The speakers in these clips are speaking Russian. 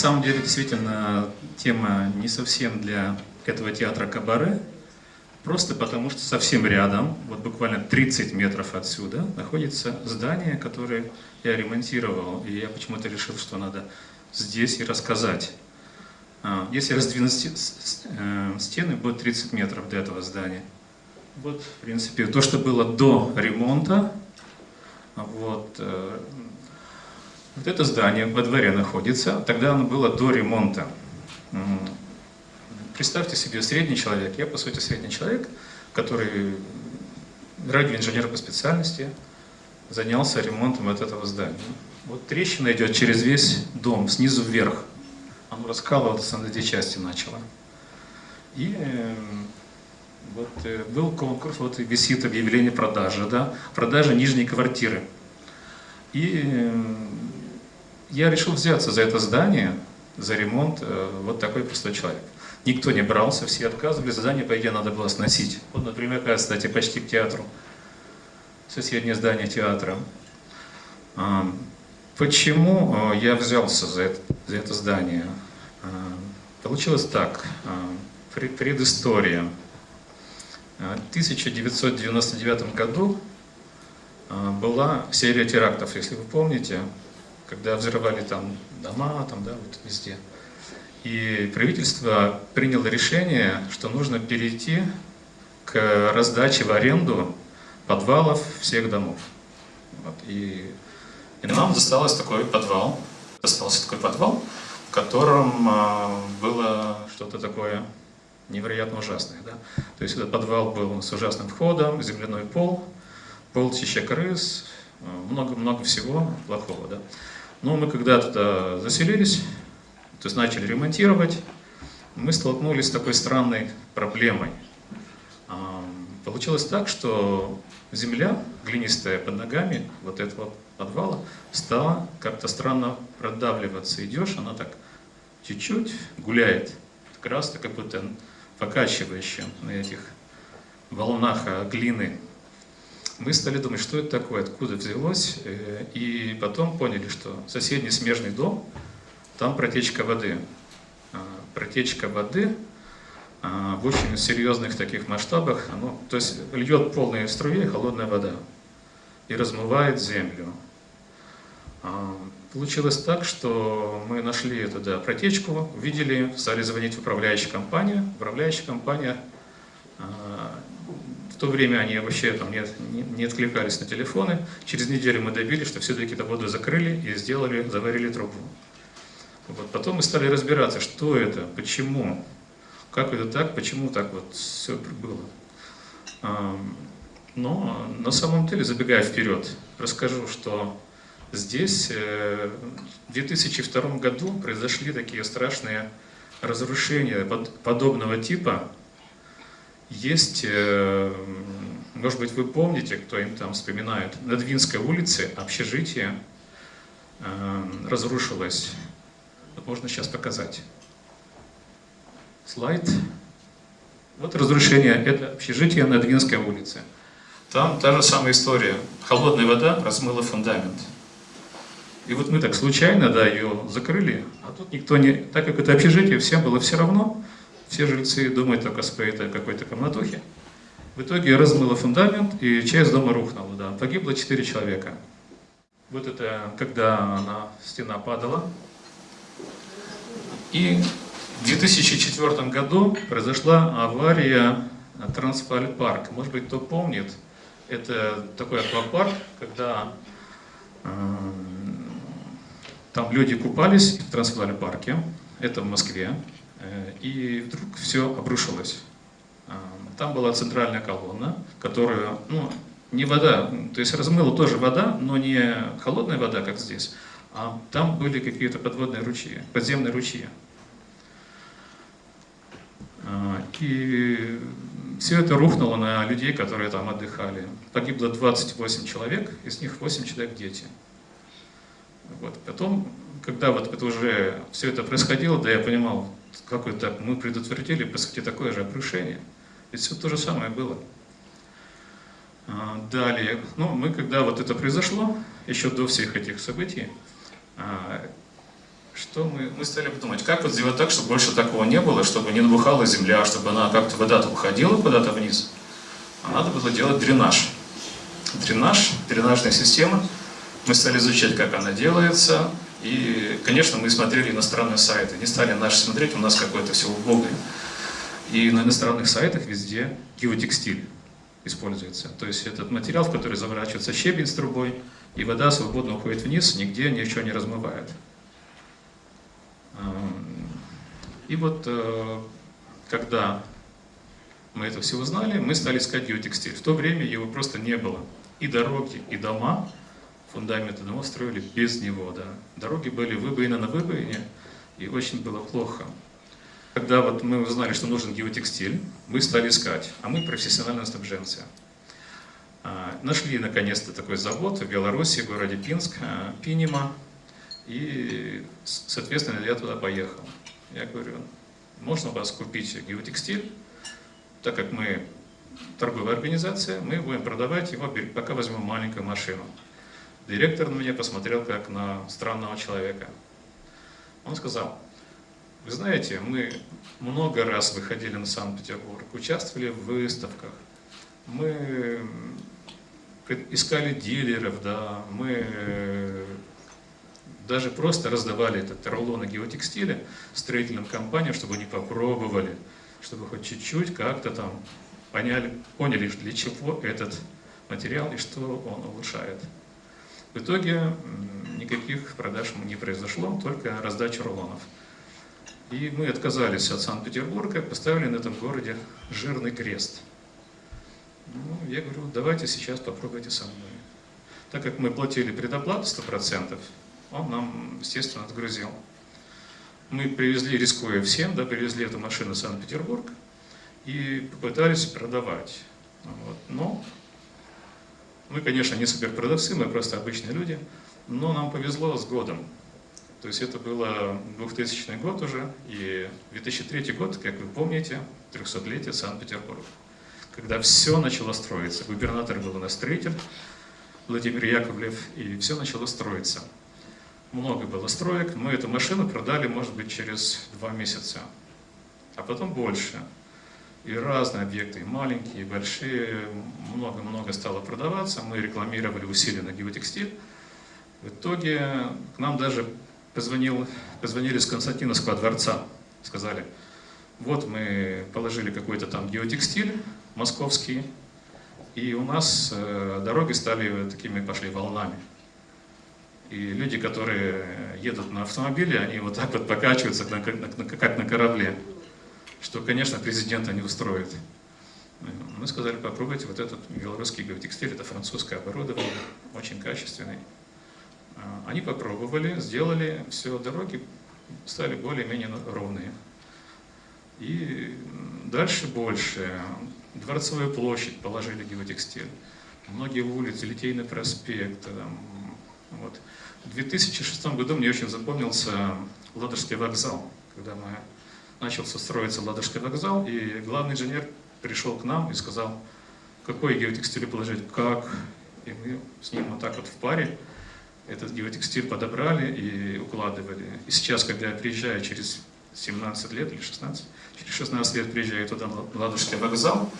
самом деле, действительно, тема не совсем для этого театра «Кабаре», просто потому что совсем рядом, вот буквально 30 метров отсюда, находится здание, которое я ремонтировал, и я почему-то решил, что надо здесь и рассказать. А, если раздвинуть э, стены, будет 30 метров до этого здания. Вот, в принципе, то, что было до ремонта, вот, э, вот это здание во дворе находится, тогда оно было до ремонта. Представьте себе, средний человек, я по сути средний человек, который радиоинженер по специальности, занялся ремонтом вот этого здания. Вот трещина идет через весь дом, снизу вверх. Оно раскалываться на две части начало. И э, вот э, был конкурс, вот висит объявление продажи, да, продажа нижней квартиры. И э, я решил взяться за это здание, за ремонт, э, вот такой простой человек. Никто не брался, все отказывали, задание, по идее, надо было сносить. Вот, например, кстати, почти к театру, соседнее здание театра. А, почему я взялся за это, за это здание? А, получилось так, предыстория. В 1999 году а, была серия терактов, если вы помните, когда взрывали там дома, там, да, вот везде. И правительство приняло решение, что нужно перейти к раздаче в аренду подвалов всех домов. Вот. И, и нам досталось такой подвал, достался такой подвал, в котором а, было что-то такое невероятно ужасные. Да? То есть этот подвал был с ужасным входом, земляной пол, полчища крыс, много-много всего плохого. Да? Но мы когда туда заселились, то есть начали ремонтировать, мы столкнулись с такой странной проблемой. Получилось так, что земля глинистая под ногами вот этого подвала стала как-то странно продавливаться. Идешь, она так чуть-чуть гуляет, как раз как будто покачивающим на этих волнах глины. Мы стали думать, что это такое, откуда взялось, э, и потом поняли, что соседний смежный дом, там протечка воды. А, протечка воды а, в очень серьезных таких масштабах, оно, то есть льет полные струи холодная вода и размывает землю. А, Получилось так, что мы нашли туда протечку, увидели, стали звонить в управляющую компанию. Управляющая компания, то время они вообще там не, не, откликались на телефоны. Через неделю мы добились, что все-таки эту воду закрыли и сделали, заварили трубу. Вот. Потом мы стали разбираться, что это, почему, как это так, почему так вот все было. Но на самом деле, забегая вперед, расскажу, что Здесь э, в 2002 году произошли такие страшные разрушения подобного типа. Есть, э, может быть, вы помните, кто им там вспоминает, на Двинской улице общежитие э, разрушилось. Можно сейчас показать. Слайд. Вот разрушение, это общежитие на Двинской улице. Там та же самая история. Холодная вода размыла фундамент. И вот мы так случайно, да, ее закрыли, а тут никто не... Так как это общежитие, всем было все равно, все жильцы думают только о своей какой-то комнатухе. В итоге размыло фундамент, и часть дома рухнула, да. Погибло 4 человека. Вот это, когда она, стена падала. И в 2004 году произошла авария Трансфаль парк. Может быть, кто помнит, это такой аквапарк, когда там люди купались в Трансвале парке, это в Москве, э, и вдруг все обрушилось. А, там была центральная колонна, которая, ну, не вода, то есть размыла тоже вода, но не холодная вода, как здесь, а там были какие-то подводные ручьи, подземные ручьи. А, и все это рухнуло на людей, которые там отдыхали. Погибло 28 человек, из них 8 человек дети. Вот. Потом, когда вот это уже все это происходило, да я понимал, как это мы предотвратили, по сути, такое же обрушение. Ведь все то же самое было. А, далее, ну, мы, когда вот это произошло, еще до всех этих событий, а, что мы, мы стали подумать, как вот сделать так, чтобы больше такого не было, чтобы не набухала земля, чтобы она как-то вода-то уходила куда-то вниз. А надо было делать дренаж. Дренаж, дренажная система. Мы стали изучать, как она делается. И, конечно, мы смотрели иностранные сайты. Не стали наши смотреть, у нас какое-то все убогое. И на иностранных сайтах везде геотекстиль используется. То есть этот материал, в который заворачивается щебень с трубой, и вода свободно уходит вниз, нигде ничего не размывает. И вот э, когда мы это все узнали, мы стали искать геотекстиль. В то время его просто не было. И дороги, и дома, фундаменты домов строили без него. Да. Дороги были выбоины на выбоине, и очень было плохо. Когда вот мы узнали, что нужен геотекстиль, мы стали искать, а мы профессиональные снабженцы. А, нашли наконец-то такой завод в Беларуси, в городе Пинск, а, Пинима, и, соответственно, я туда поехал. Я говорю, можно у вас купить геотекстиль, так как мы торговая организация, мы будем продавать его, пока возьмем маленькую машину. Директор на меня посмотрел как на странного человека. Он сказал, вы знаете, мы много раз выходили на Санкт-Петербург, участвовали в выставках, мы искали дилеров, да, мы э, даже просто раздавали этот рулоны геотекстиля строительным компаниям, чтобы они попробовали, чтобы хоть чуть-чуть как-то там поняли, поняли, для чего этот материал и что он улучшает. В итоге никаких продаж не произошло, только раздача рулонов. И мы отказались от Санкт-Петербурга, поставили на этом городе жирный крест. Ну, я говорю, давайте сейчас попробуйте со мной. Так как мы платили предоплату 100%, он нам, естественно, отгрузил. Мы привезли, рискуя всем, да, привезли эту машину в Санкт-Петербург и попытались продавать. Вот. Но мы, конечно, не суперпродавцы, мы просто обычные люди, но нам повезло с годом. То есть это было 2000 год уже, и 2003 год, как вы помните, 300-летие Санкт-Петербурга. Когда все начало строиться. Губернатор был у нас строитель, Владимир Яковлев, и все начало строиться. Много было строек, мы эту машину продали, может быть, через два месяца, а потом больше. И разные объекты, и маленькие, и большие, много-много стало продаваться. Мы рекламировали усиленно геотекстиль. В итоге к нам даже позвонил, позвонили с Константиновского дворца, сказали, вот мы положили какой-то там геотекстиль московский, и у нас э, дороги стали такими, пошли волнами. И люди, которые едут на автомобиле, они вот так вот покачиваются, как на корабле, что, конечно, президента не устроит. Мы сказали, попробуйте вот этот белорусский геотекстиль, это французское оборудование, очень качественный. А, они попробовали, сделали, все, дороги стали более-менее ровные. И дальше больше. Дворцовая площадь положили геотекстиль. Многие улицы, Литейный проспект. Там, вот. В 2006 году мне очень запомнился Ладожский вокзал. Когда мы начался строиться Ладожский вокзал, и главный инженер пришел к нам и сказал, какой геотекстиль положить, как. И мы с ним вот так вот в паре этот геотекстиль подобрали и укладывали. И сейчас, когда я приезжаю через 17 лет или 16, через 16 лет приезжаю туда, на Ладожский вокзал,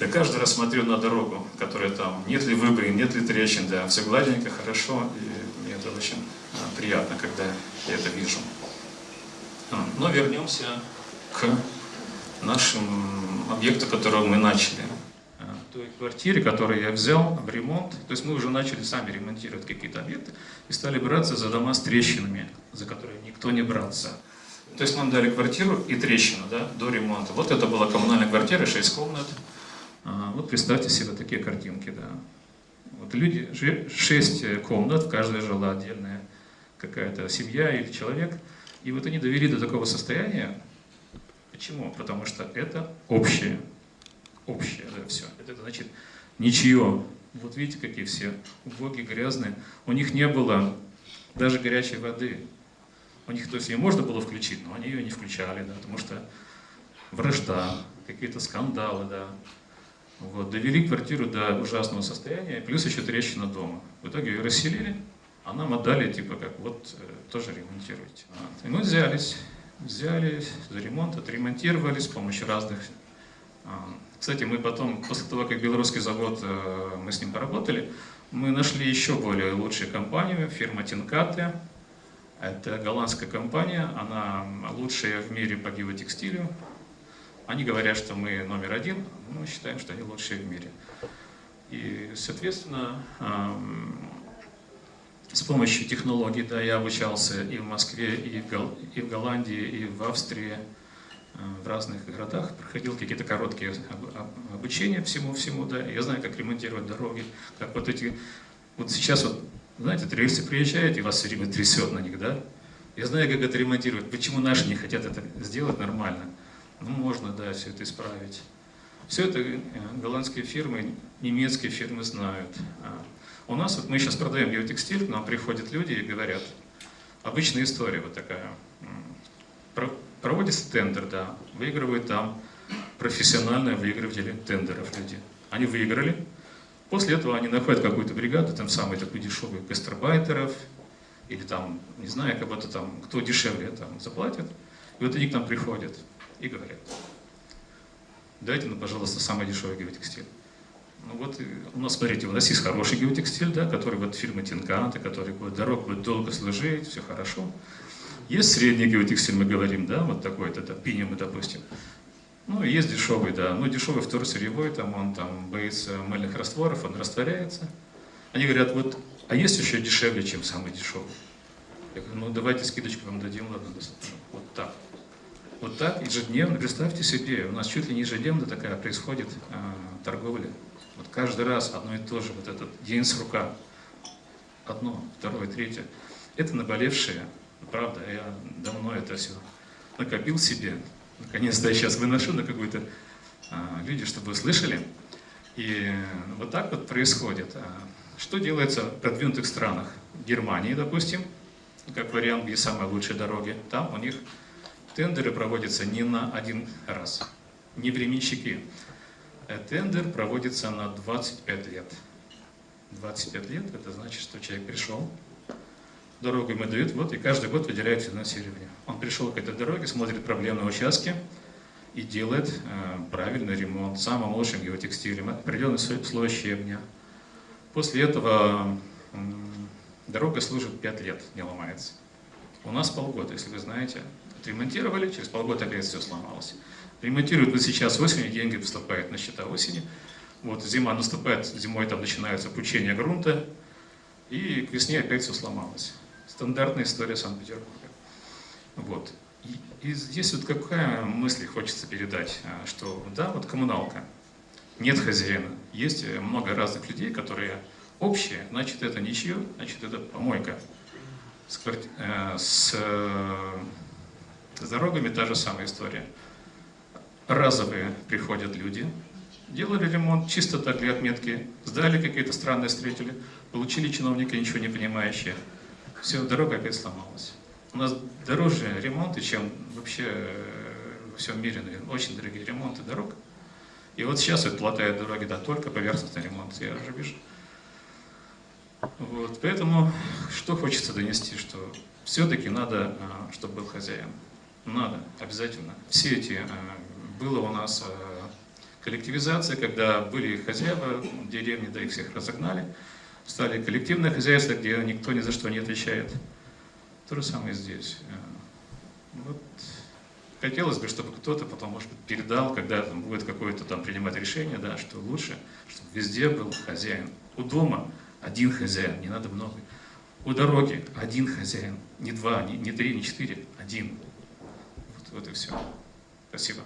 я каждый раз смотрю на дорогу, которая там, нет ли выбоин, нет ли трещин, да, все гладенько, хорошо, и мне это очень а, приятно, когда я это вижу. Но вернемся к нашим объекту, которого мы начали той квартире, которую я взял в ремонт, то есть мы уже начали сами ремонтировать какие-то объекты и стали браться за дома с трещинами, за которые никто не брался. То есть нам дали квартиру и трещину да, до ремонта. Вот это была коммунальная квартира, 6 комнат. А, вот представьте себе такие картинки. Да. Вот люди, 6 комнат, в каждой жила отдельная какая-то семья или человек. И вот они довели до такого состояния. Почему? Потому что это общее общее, да, все. Это значит ничье. Вот видите, какие все убогие, грязные. У них не было даже горячей воды. У них, то есть ее можно было включить, но они ее не включали, да, потому что вражда, какие-то скандалы, да. Вот, довели квартиру до ужасного состояния, плюс еще трещина дома. В итоге ее расселили, А нам отдали, типа, как вот, э, тоже ремонтируйте. Вот. И мы взялись, взялись за ремонт, отремонтировали с помощью разных... А, кстати, мы потом, после того, как белорусский завод, э, мы с ним поработали, мы нашли еще более лучшую компанию, фирма Тинкаты. Это голландская компания, она лучшая в мире по геотекстилю. Они говорят, что мы номер один, мы считаем, что они лучшие в мире. И, соответственно, с помощью технологий, да, я обучался и в Москве, и в, и в Голландии, и в Австрии, э, в разных городах, проходил какие-то короткие обучения всему-всему, да, я знаю, как ремонтировать дороги, как вот эти, вот сейчас вот, знаете, рельсы приезжают, и вас все время трясет на них, да, я знаю, как это ремонтировать, почему наши не хотят это сделать нормально, ну, можно, да, все это исправить. Все это э, голландские фирмы, немецкие фирмы знают. У нас, вот мы сейчас продаем геотекстиль, к нам приходят люди и говорят, обычная история вот такая, проводится тендер, да, выигрывают там профессиональные выигрыватели тендеров люди. Они выиграли, после этого они находят какую-то бригаду, там самый такой дешевый гастарбайтеров, или там, не знаю, кого-то там, кто дешевле там заплатит, и вот они к нам приходят и говорят, дайте, ну, пожалуйста, самый дешевый геотекстиль. Ну вот у нас, смотрите, у нас есть хороший геотекстиль, да, который вот фирма Тинканта, который будет дорог будет долго служить, все хорошо. Есть средний геотекстиль, мы говорим, да, вот такой, это пинем, допустим. Ну, есть дешевый, да, ну, дешевый второсырьевой, там он там боится мыльных растворов, он растворяется. Они говорят, вот, а есть еще дешевле, чем самый дешевый? Я говорю, ну, давайте скидочку вам дадим, ладно, вот так. Вот так ежедневно, представьте себе, у нас чуть ли не ежедневно такая происходит э, торговля. Вот каждый раз одно и то же, вот этот день с рука. Одно, второе, третье. Это наболевшее, правда, я давно это все накопил себе. Наконец-то я сейчас выношу на какую-то а, люди, чтобы вы слышали. И вот так вот происходит. А, что делается в продвинутых странах? В Германии, допустим, как вариант, где самые лучшие дороги, там у них тендеры проводятся не на один раз, не временщики. Э, тендер проводится на 25 лет. 25 лет, это значит, что человек пришел, дорогу ему дают, вот, и каждый год выделяет финансирование. Он пришел к этой дороге, смотрит проблемные участки и делает э, правильный ремонт самым лучшим геотекстилем, определенный слой щебня. После этого э, дорога служит 5 лет, не ломается. У нас полгода, если вы знаете, отремонтировали, через полгода опять все сломалось. Ремонтируют вот сейчас осенью, деньги поступают на счета осени. Вот зима наступает, зимой там начинается пучение грунта, и к весне опять все сломалось. Стандартная история Санкт-Петербурга. Вот. И, и здесь вот какая мысль хочется передать, а, что да, вот коммуналка, нет хозяина, есть много разных людей, которые общие, значит это ничье, значит это помойка. С, э, с, с дорогами та же самая история разовые приходят люди, делали ремонт чисто так для отметки, сдали какие-то странные встретили, получили чиновники, ничего не понимающие. Все, дорога опять сломалась. У нас дороже ремонты, чем вообще э, во всем мире, наверное, очень дорогие ремонты дорог. И вот сейчас вот латают дороги, да, только поверхностный ремонт, я уже вижу. Вот, поэтому, что хочется донести, что все-таки надо, а, чтобы был хозяин. Надо, обязательно. Все эти а, было у нас э, коллективизация, когда были хозяева в деревне, да их всех разогнали, стали коллективное хозяйство, где никто ни за что не отвечает. То же самое здесь. Э, вот. Хотелось бы, чтобы кто-то потом, может быть, передал, когда там будет какое-то там принимать решение, да, что лучше, чтобы везде был хозяин. У дома один хозяин, не надо много. У дороги один хозяин, не два, не, не три, не четыре, один. Вот, вот и все. Спасибо.